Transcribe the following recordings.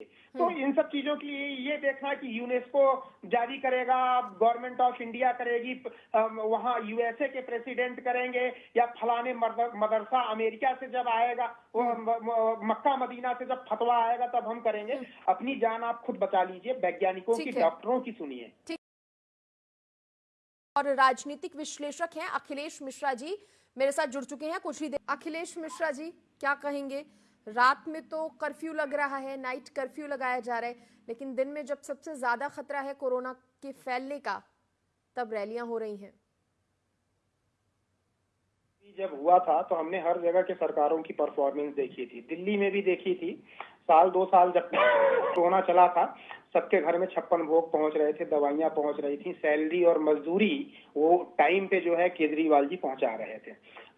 तो इन सब चीज़ों के लिए ये देखना कि यूनेस्को जारी करेगा गवर्नमेंट ऑफ़ इंडिया करेगी वहाँ यूएसए के प्रेसिडेंट करेंगे या फलाने मदरसा अमेरिका से जब आएगा वो मक्का मदीना से जब फतवा आएगा तब हम करेंगे। अपनी जान आप खुद बचा लीजिए वैज्ञानिकों की डॉक्टरों की सुनिए। और राजनीतिक विश्लेषक हैं अखिलेश मिश्रा जी मेरे साथ जुड़ चुके हैं कुछ ही देर। अखिलेश मिश्रा जी क्या कहेंगे? रात में तो कर्फ्यू लग रहा है नाइट कर्फ्यू लगाया जा रहा है, लेकिन दिन में जब सबसे ज़्यादा खतरा है कोरोना के फैलने का, तब रैलियाँ हो रही हैं। जब हुआ था तो हमने हर जगह के सरकारों की परफॉर्मेंस देखी थी। दिल्ली में भी देखी थी, साल, दो साल जब कोरोना चला था, सबके घर में छप्पन भोग पहुँच रहे थे, दवाइयाँ पहुँच रही थी, सैलरी और मजदूरी वो टाइम पे जो है केजरीवाल जी पहुँचा रहे थे।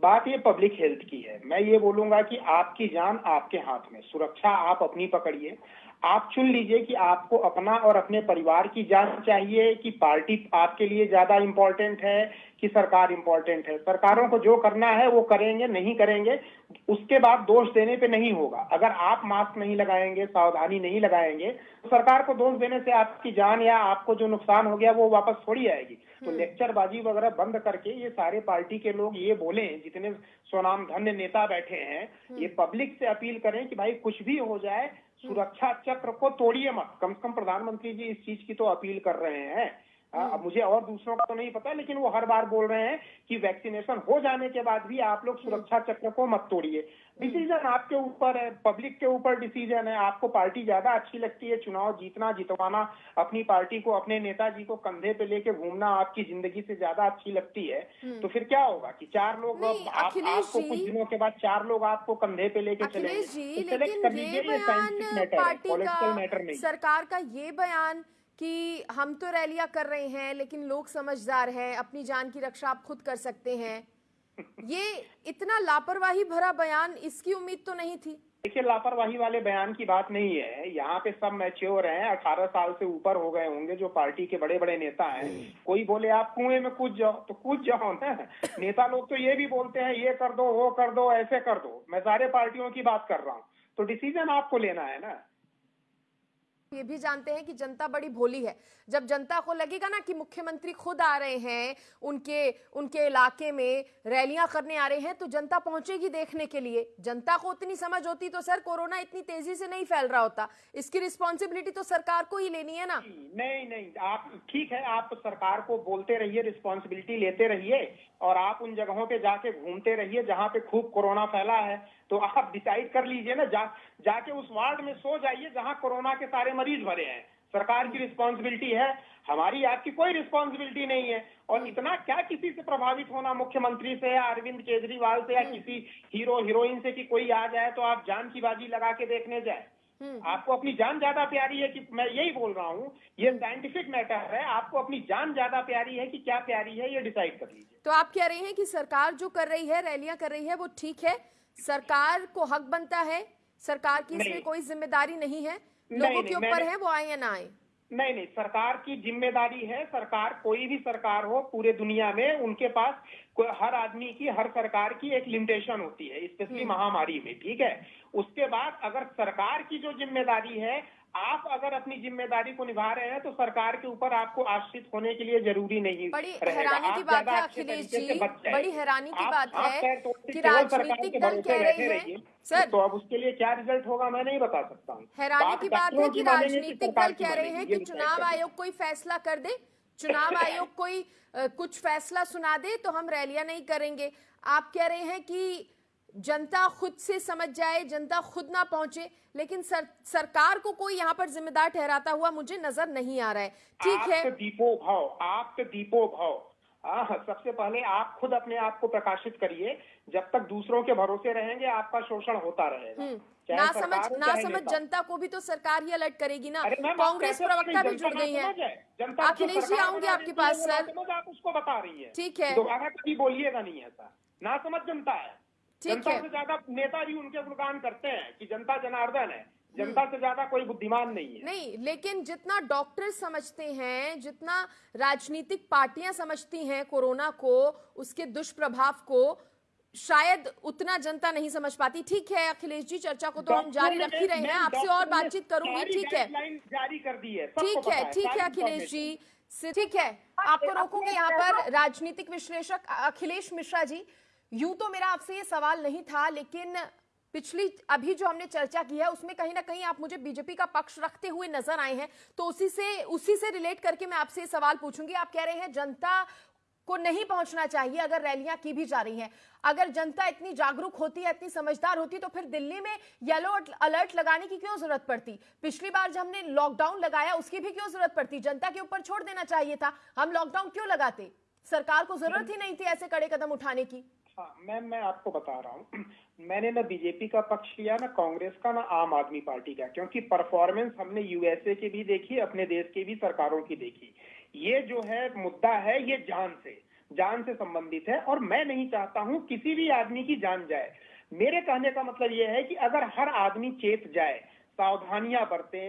बात ये पब्लिक हेल्थ की है। मैं ये बोलूँगा कि आपकी जान आपके हाथ में। सुरक्षा आप अपनी पकड़िए। आप चुन लीजिए कि आपको अपना और अपने परिवार की जान चाहिए कि पार्टी आपके लिए ज़्यादा इम्पोर्टेंट है कि सरकार इम्पोर्टेंट है। सरकारों को जो करना है वो करेंगे नहीं करेंगे उसके बाद दोष देने पे नहीं होगा। अगर आप मास्क नहीं लगाएँगे सावधानी नहीं लगाएँगे तो सरकार को दोष देने से आपकी जान या आपको जो नुकसान हो गया वो वापस थोड़ी आएगी। तो हम्म। लेक्चरबाजी वगैरह बंद करके ये सारे पार्टी के लोग ये बोले जितने स्वनाम धन्य नेता बैठे हैं हम्म। ये पब्लिक से अपील करें कि भाई कुछ भी हो जाए सुरक्षा चक्र को तोड़िए मत। कम से कम प्रधानमंत्री जी इस चीज़ की तो अपील कर रहे हाँ, अब मुझे और दूसरों का तो नहीं पता लेकिन वो हर बार बोल रहे हैं कि वैक्सीनेशन हो जाने के बाद भी आप लोग सुरक्षा चक्र को मत तोड़िए। डिसीज़न आपके ऊपर है पब्लिक के ऊपर डिसीज़न है आपको पार्टी ज़्यादा अच्छी लगती है चुनाव जीतना जितवाना अपनी पार्टी को अपने नेताजी को कंधे पे लेके घूमना आपकी ज़िंदगी से ज़्यादा अच्छी लगती है। हम्म। तो फिर क्या होगा कि चार लोग आप, आपको कुछ दिनों के बाद चार लोग आपको कंधे पे लेके चले सेलेक्ट कर लीजिए पॉलिटिकल मैटर नहीं। सरकार का ये बयान कि हम तो रैलियाँ कर रहे हैं लेकिन लोग समझदार हैं अपनी जान की रक्षा आप खुद कर सकते हैं। ये इतना लापरवाही भरा बयान इसकी उम्मीद तो नहीं थी। देखिए लापरवाही वाले बयान की बात नहीं है। यहाँ पे सब मैच्योर हैं अठारह साल से ऊपर हो गए होंगे जो पार्टी के बड़े बड़े नेता हैं। कोई बोले आप कुएँ में कूद जाओ तो कूद जाओ ना। नेता लोग तो ये भी बोलते हैं ये कर दो वो कर दो ऐसे कर दो। मैं सारे पार्टियों की बात कर रहा हूँ। तो डिसीज़न आपको लेना है ना। ये भी जानते हैं कि जनता बड़ी भोली है। जब जनता को लगेगा ना कि मुख्यमंत्री खुद आ रहे हैं, उनके उनके इलाके में रैलियाँ करने आ रहे हैं तो जनता पहुंचेगी देखने के लिए। जनता को उतनी समझ होती तो सर कोरोना इतनी तेज़ी से नहीं फैल रहा होता। इसकी रिस्पॉन्सिबिलिटी तो सरकार को ही लेनी है ना। नहीं नहीं, आप, ठीक है, आप सरकार को बोलते रहिए रिस्पॉन्सिबिलिटी लेते रहिए, और आप उन जगहों पे जाके घूमते रहिए जहाँ पे खूब कोरोना फैला है तो आप डिसाइड कर लीजिए ना, जा, जाके उस वार्ड में सो जाइए जहाँ कोरोना के सारे मरीज़ भरे हैं। सरकार की रिस्पॉन्सिबिलिटी है। हमारी आपकी कोई रिस्पॉन्सिबिलिटी नहीं है। और इतना क्या किसी से प्रभावित होना मुख्यमंत्री से या अरविंद केजरीवाल से या हम्म। किसी हीरो हीरोइन से कि कोई आ जाए तो आप जान की बाजी लगा के देखने जाए। हम्म। आपको अपनी जान ज़्यादा प्यारी है कि मैं यही बोल रहा हूँ ये साइंटिफिक मैटर है। आपको अपनी जान ज़्यादा प्यारी है कि क्या प्यारी है ये डिसाइड कर लीजिए। तो आप कह रहे हैं कि सरकार जो कर रही है रैलियाँ कर रही है वो ठीक है। सरकार को हक बनता है। सरकार की इसमें कोई ज़िम्मेदारी नहीं है। लोगों के ऊपर है वो आए या ना आए नहीं नहीं सरकार की ज़िम्मेदारी है सरकार कोई भी सरकार हो पूरे दुनिया में उनके पास हर आदमी की हर सरकार की एक लिमिटेशन होती है स्पेशली हम्म। महामारी में ठीक है उसके बाद अगर सरकार की जो ज़िम्मेदारी है आप अगर अपनी ज़िम्मेदारी को निभा रहे हैं तो सरकार के ऊपर आपको आश्रित होने के लिए ज़रूरी नहीं बड़ी हैरानी की बात है अखिलेश जी। बड़ी हैरानी की बात है कि राजनीतिक दल कह रहे हैं। सर। तो अब उसके लिए क्या रिज़ल्ट होगा मैं नहीं बता सकता हूँ। हैरानी की बात है कि राजनीतिक दल कह रहे हैं कि चुनाव आयोग कोई फैसला कर दे चुनाव आयोग कोई कुछ फैसला सुना दे तो हम रैलियाँ नहीं करेंगे। आप कह रहे हैं कि जनता खुद से समझ जाए जनता खुद ना पहुँचे लेकिन सर, सरकार को कोई यहाँ पर जिम्मेदार ठहराता हुआ मुझे नज़र नहीं आ रहा है। ठीक है? दीपो भाव आप दीपो भाव। सबसे पहले आप खुद अपने आप को प्रकाशित करिए। जब तक दूसरों के भरोसे रहेंगे आपका शोषण होता रहेगा। हम्म, ना समझ ना समझ जनता को भी तो सरकार ही अलर्ट करेगी ना। कांग्रेस प्रवक्ता भी जुड़ गई है। अखिलेश जी आऊँगी आपके पास सर। आप उसको बता रही है। ठीक है। दोबारा कभी बोलिएगा नहीं ऐसा। ना समझ जनता है। जनता से ज़्यादा नेता भी उनके गुणगान करते हैं कि जनता जनार्दन है। जनता से ज़्यादा कोई बुद्धिमान नहीं है। नहीं लेकिन जितना डॉक्टर समझते हैं जितना राजनीतिक पार्टियाँ समझती हैं कोरोना को उसके दुष्प्रभाव को शायद उतना जनता नहीं समझ पाती। ठीक है अखिलेश जी चर्चा को तो हम जारी रख ही रहे हैं। आपसे और बातचीत करूँगी। ठीक है। जारी कर दी है ठीक है ठीक है अखिलेश जी। ठीक है आपको रोकूँगी यहाँ पर राजनीतिक विश्लेषक अखिलेश मिश्रा जी। यूँ तो मेरा आपसे ये सवाल नहीं था, लेकिन पिछली, अभी जो हमने चर्चा की है, उसमें कहीं ना कहीं आप मुझे बीजेपी का पक्ष रखते हुए नज़र आए हैं तो उसी से उसी से रिलेट करके मैं आपसे ये सवाल पूछूँगी। आप कह रहे हैं जनता को नहीं पहुँचना चाहिए अगर रैलियाँ की भी जा रही हैं। अगर जनता इतनी जागरूक होती है, इतनी समझदार होती तो फिर दिल्ली में येलो अलर्ट लगाने की क्यों ज़रूरत पड़ती? पिछली बार जब हमने लॉकडाउन लगाया, उसकी भी क्यों ज़रूरत पड़ती? जनता के ऊपर छोड़ देना चाहिए था। हम लॉकडाउन क्यों लगाते? सरकार को ज़रूरत ही नहीं थी ऐसे कड़े कदम उठाने की। हाँ मैम मैं आपको बता रहा हूँ। मैंने ना बीजेपी का पक्ष लिया, ना कांग्रेस का, ना आम आदमी पार्टी का, क्योंकि परफॉर्मेंस हमने यूएसए की भी देखी, अपने देश की भी, सरकारों की देखी। ये जो है, मुद्दा है, ये जान से जान से संबंधित है, और मैं नहीं चाहता हूँ किसी भी आदमी की जान जाए। मेरे कहने का मतलब ये है कि अगर हर आदमी चेत जाए सावधानियाँ बरते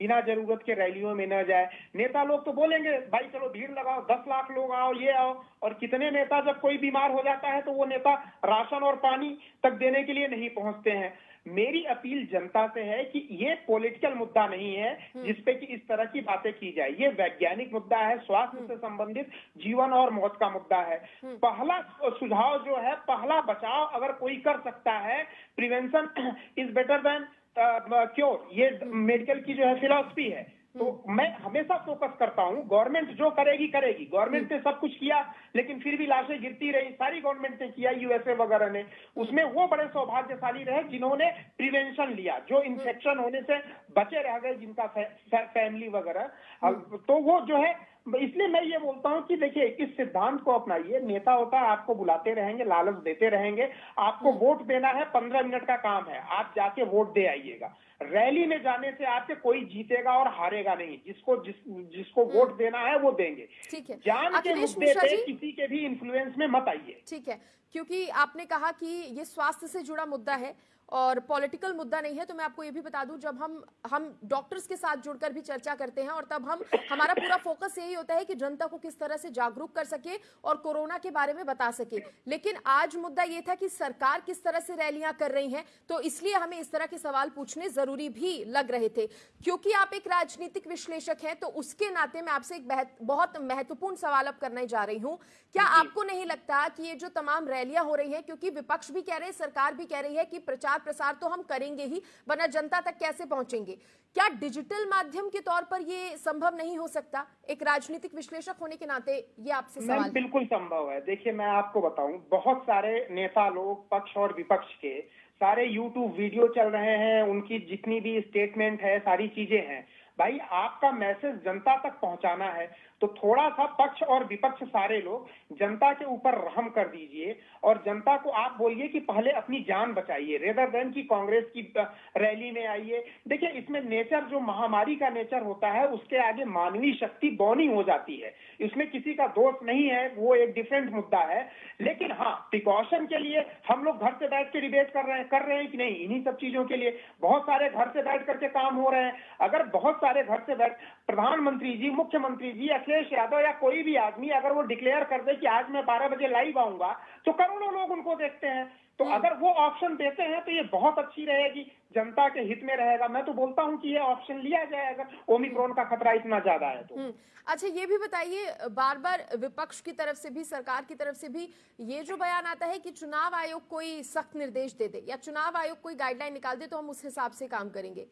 बिना ज़रूरत के रैलियों में न जाए नेता लोग तो बोलेंगे भाई चलो भीड़ लगाओ दस लाख लोग आओ ये आओ और कितने नेता जब कोई बीमार हो जाता है तो वो नेता राशन और पानी तक देने के लिए नहीं पहुँचते हैं मेरी अपील जनता से है कि ये पॉलिटिकल मुद्दा नहीं है हम्म। जिसपे कि इस तरह की बातें की जाए ये वैज्ञानिक मुद्दा है स्वास्थ्य हम्म। से संबंधित जीवन और मौत का मुद्दा है हम्म। पहला सुझाव जो है पहला बचाव अगर कोई कर सकता है prevention is better than cure ये मेडिकल की जो है फिलोसफी है। तो हम्म। मैं हमेशा फोकस करता हूँ। गवर्नमेंट जो करेगी करेगी। गवर्नमेंट ने सब कुछ किया लेकिन फिर भी लाशें गिरती रही। सारी गवर्नमेंट ने किया यूएसए वगैरह ने। उसमें वो बड़े सौभाग्यशाली रहे जिन्होंने प्रिवेंशन लिया जो इन्फेक्शन होने से बचे रह गए जिनका फै, फैमिली वगैरह। हम्म। तो वो जो है इसलिए मैं ये बोलता हूँ कि देखिए इस सिद्धांत को अपनाइए। नेता होता है आपको बुलाते रहेंगे लालच देते रहेंगे। आपको हम्म। वोट देना है पंद्रह मिनट का काम है। आप जाके वोट दे आइएगा। रैली में जाने से आपके कोई जीतेगा और हारेगा नहीं। जिसको जिस जिसको हम्म। वोट देना है वो देंगे। ठीक है। जान के मुद्दे पे किसी के भी इन्फ्लुएंस में मत आइए। ठीक है। क्योंकि आपने कहा कि ये स्वास्थ्य से जुड़ा मुद्दा है। और पॉलिटिकल मुद्दा नहीं है तो मैं आपको ये भी बता दूँ जब हम हम डॉक्टर्स के साथ जुड़कर भी चर्चा करते हैं और तब हम हमारा पूरा फोकस यही होता है कि जनता को किस तरह से जागरूक कर सके और कोरोना के बारे में बता सके। लेकिन आज मुद्दा ये था कि सरकार किस तरह से रैलियाँ कर रही है तो इसलिए हमें इस तरह के सवाल पूछने ज़रूरी भी लग रहे थे। क्योंकि आप एक राजनीतिक विश्लेषक हैं तो उसके नाते मैं आपसे एक बहुत महत्वपूर्ण सवाल अब करने जा रही हूँ। क्या आपको नहीं लगता कि ये जो तमाम रैलियाँ हो रही है क्योंकि विपक्ष भी कह रहे हैं सरकार भी कह रही है कि प्रचार प्रचार प्रसार तो हम करेंगे ही वरना जनता तक कैसे पहुँचेंगे? क्या डिजिटल माध्यम के तौर पर ये संभव नहीं हो सकता? एक राजनीतिक विश्लेषक होने के नाते ये आपसे सवाल बिल्कुल संभव है। देखिए मैं आपको बताऊँ बहुत सारे नेता लोग पक्ष और विपक्ष के सारे यूट्यूब वीडियो चल रहे हैं उनकी जितनी भी स्टेटमेंट है सारी चीज़ें हैं। भाई आपका मैसेज जनता तक पहुंचाना है। तो थोड़ा सा पक्ष और विपक्ष सारे लोग जनता के ऊपर रहम कर दीजिए और जनता को आप बोलिए कि पहले अपनी जान बचाइए रेदर देन की कांग्रेस की रैली में आइए। देखिए, इसमें नेचर, जो महामारी का नेचर होता है, उसके आगे मानवीय शक्ति बौनी हो जाती है। इसमें किसी का दोष नहीं है, वो एक डिफरेंट मुद्दा है। लेकिन हाँ प्रिकॉशन के लिए हम लोग घर से बैठ के डिबेट कर रहे हैं, कर रहे हैं कि नहीं, इन्हीं सब चीज़ों के लिए। बहुत सारे घर से बैठ करके काम हो रहे हैं। अगर बहुत सारे घर से बैठ प्रधानमंत्री जी मुख्यमंत्री जी अखिलेश यादव या कोई भी आदमी अगर वो डिक्लेयर कर दे कि आज मैं बारह बजे लाइव आऊँगा तो करोड़ों लोग उनको देखते हैं। तो हम्म। अगर वो ऑप्शन देते हैं तो ये बहुत अच्छी रहेगी। जनता के हित में रहेगा। मैं तो बोलता हूँ कि ये ऑप्शन लिया जाए अगर ओमिक्रोन का खतरा इतना ज़्यादा है तो। हम्म। अच्छा ये भी बताइए बार बार विपक्ष की तरफ़ से भी सरकार की तरफ़ से भी ये जो बयान आता है कि चुनाव आयोग कोई सख्त निर्देश दे दे या चुनाव आयोग कोई गाइडलाइन निकाल दे तो हम उस हिसाब से काम करेंगे।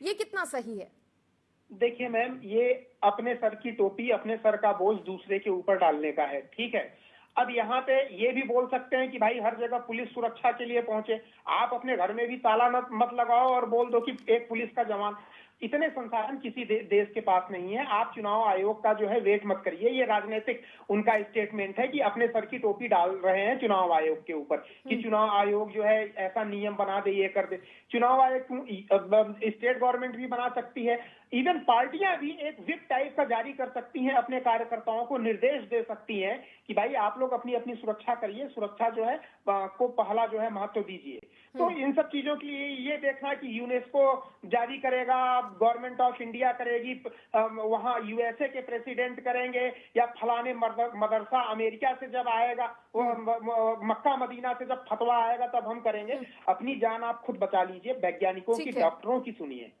ये कितना सही है? देखिए मैम, ये अपने सर की टोपी, अपने सर का बोझ दूसरे के ऊपर डालने का है, ठीक है? अब यहाँ पे ये भी बोल सकते हैं कि भाई हर जगह पुलिस सुरक्षा के लिए पहुँचे। आप अपने घर में भी ताला मत लगाओ और बोल दो कि एक पुलिस का जवान। इतने संसाधन किसी दे, देश के पास नहीं है। आप चुनाव आयोग का जो है वेट मत करिए। ये राजनीतिक उनका स्टेटमेंट है कि अपने सर की टोपी डाल रहे हैं चुनाव आयोग के ऊपर कि हम्म। चुनाव आयोग जो है ऐसा नियम बना दे ये कर दे। चुनाव आयोग स्टेट गवर्नमेंट भी बना सकती है। इवन पार्टियाँ भी एक विप टाइप का जारी कर सकती हैं अपने कार्यकर्ताओं को निर्देश दे सकती हैं कि भाई आप लोग अपनी अपनी सुरक्षा करिए। सुरक्षा जो है को पहला जो है महत्व दीजिए। तो हम्म। इन सब चीज़ों के लिए ये देखना कि यूनेस्को जारी करेगा गवर्नमेंट ऑफ़ इंडिया करेगी वहाँ यूएसए के प्रेसिडेंट करेंगे या फलाने मदरसा अमेरिका से जब आएगा वो म- म- मक्का मदीना से जब फतवा आएगा तब हम करेंगे। अपनी जान आप खुद बचा लीजिए वैज्ञानिकों की डॉक्टरों की सुनिए।